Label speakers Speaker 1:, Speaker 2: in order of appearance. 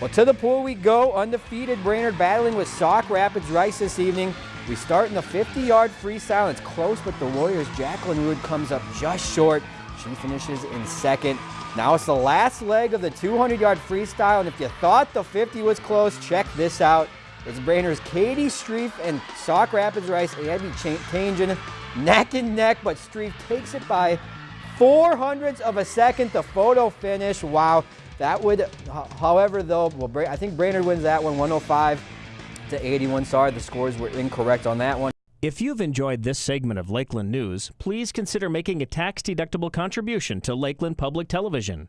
Speaker 1: Well, to the pool we go. Undefeated Brainerd battling with Sauk Rapids Rice this evening. We start in the 50-yard freestyle. It's close, but the Warriors' Jacqueline Rood comes up just short. She finishes in second. Now it's the last leg of the 200-yard freestyle, and if you thought the 50 was close, check this out. It's Brainerd's Katie Streif and Sauk Rapids Rice. Be changing neck and neck, but Streif takes it by four hundredths of a second. The photo finish. Wow. That would, however, though, well, I think Brainerd wins that one 105 to 81. Sorry, the scores were incorrect on that one.
Speaker 2: If you've enjoyed this segment of Lakeland News, please consider making a tax-deductible contribution to Lakeland Public Television.